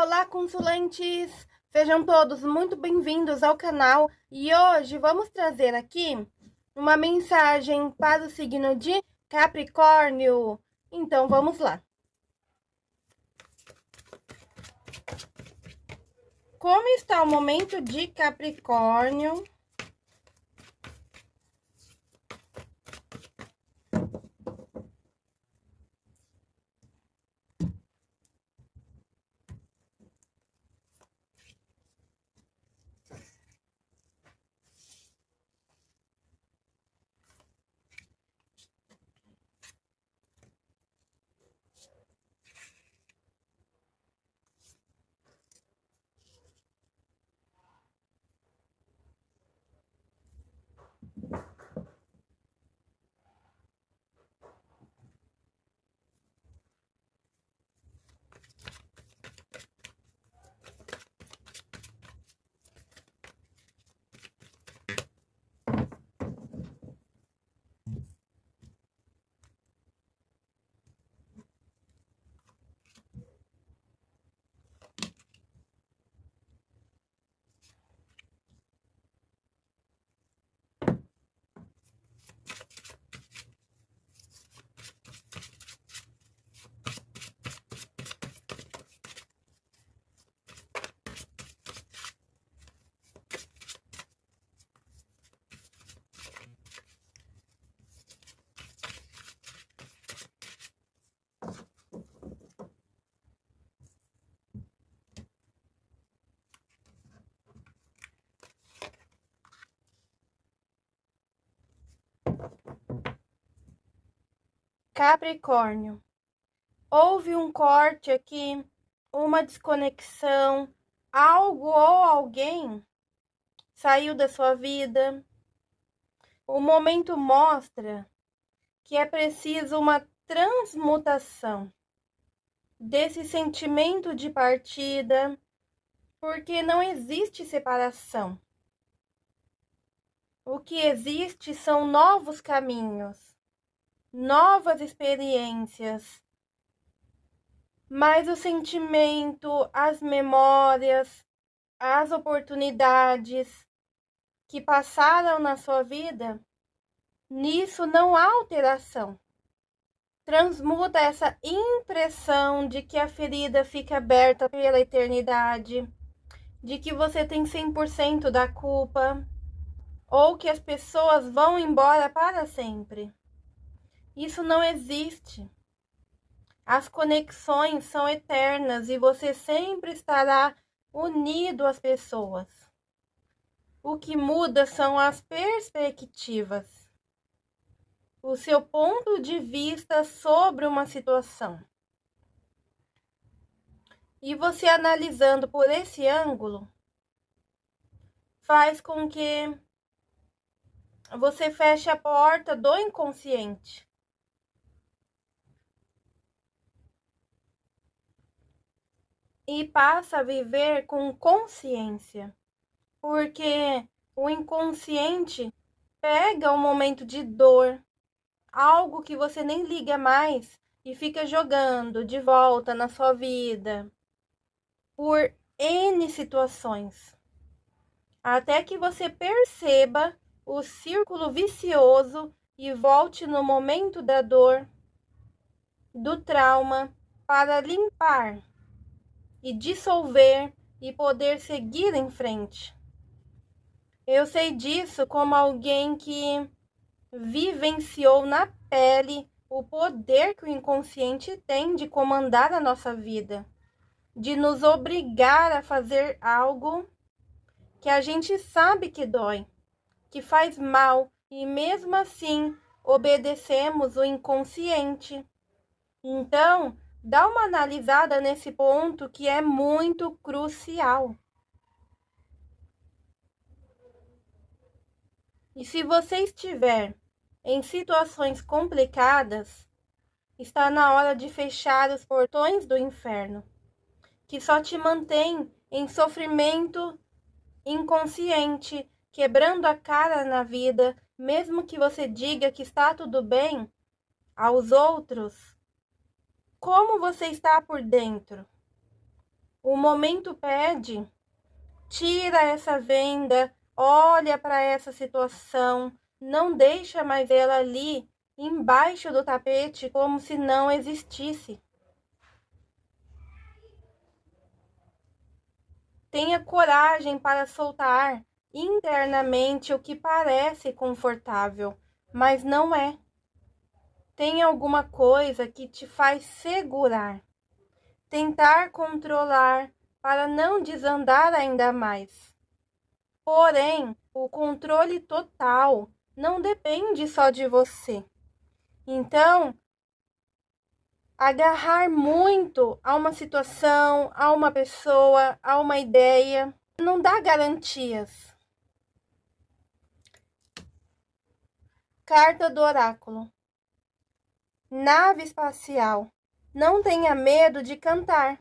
Olá, consulentes! Sejam todos muito bem-vindos ao canal e hoje vamos trazer aqui uma mensagem para o signo de Capricórnio. Então, vamos lá. Como está o momento de Capricórnio? Capricórnio. Houve um corte aqui, uma desconexão, algo ou alguém saiu da sua vida. O momento mostra que é preciso uma transmutação desse sentimento de partida, porque não existe separação. O que existe são novos caminhos novas experiências. Mas o sentimento, as memórias, as oportunidades que passaram na sua vida, nisso não há alteração. Transmuta essa impressão de que a ferida fica aberta pela eternidade, de que você tem 100% da culpa, ou que as pessoas vão embora para sempre. Isso não existe. As conexões são eternas e você sempre estará unido às pessoas. O que muda são as perspectivas, o seu ponto de vista sobre uma situação. E você analisando por esse ângulo, faz com que você feche a porta do inconsciente e passa a viver com consciência, porque o inconsciente pega um momento de dor, algo que você nem liga mais e fica jogando de volta na sua vida por N situações, até que você perceba o círculo vicioso e volte no momento da dor, do trauma, para limpar e dissolver e poder seguir em frente. Eu sei disso como alguém que vivenciou na pele o poder que o inconsciente tem de comandar a nossa vida, de nos obrigar a fazer algo que a gente sabe que dói, que faz mal e mesmo assim obedecemos o inconsciente. Então, dá uma analisada nesse ponto que é muito crucial. E se você estiver em situações complicadas, está na hora de fechar os portões do inferno, que só te mantém em sofrimento inconsciente, quebrando a cara na vida, mesmo que você diga que está tudo bem, aos outros como você está por dentro? o momento pede, tira essa venda, olha para essa situação, não deixa mais ela ali embaixo do tapete como se não existisse. Tenha coragem para soltar internamente o que parece confortável, mas não é. Tem alguma coisa que te faz segurar, tentar controlar para não desandar ainda mais. Porém, o controle total não depende só de você. Então, agarrar muito a uma situação, a uma pessoa, a uma ideia, não dá garantias. Carta do Oráculo. Nave espacial. Não tenha medo de cantar.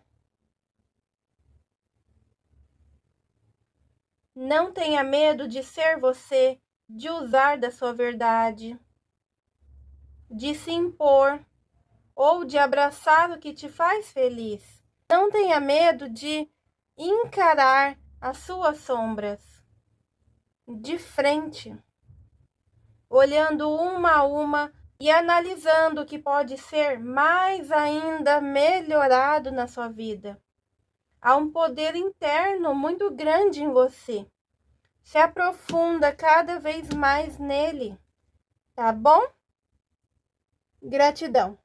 Não tenha medo de ser você, de usar da sua verdade de se impor ou de abraçar o que te faz feliz. Não tenha medo de encarar as suas sombras de frente, olhando uma a uma e analisando o que pode ser mais ainda melhorado na sua vida. Há um poder interno muito grande em você. Se aprofunda cada vez mais nele, tá bom? Gratidão.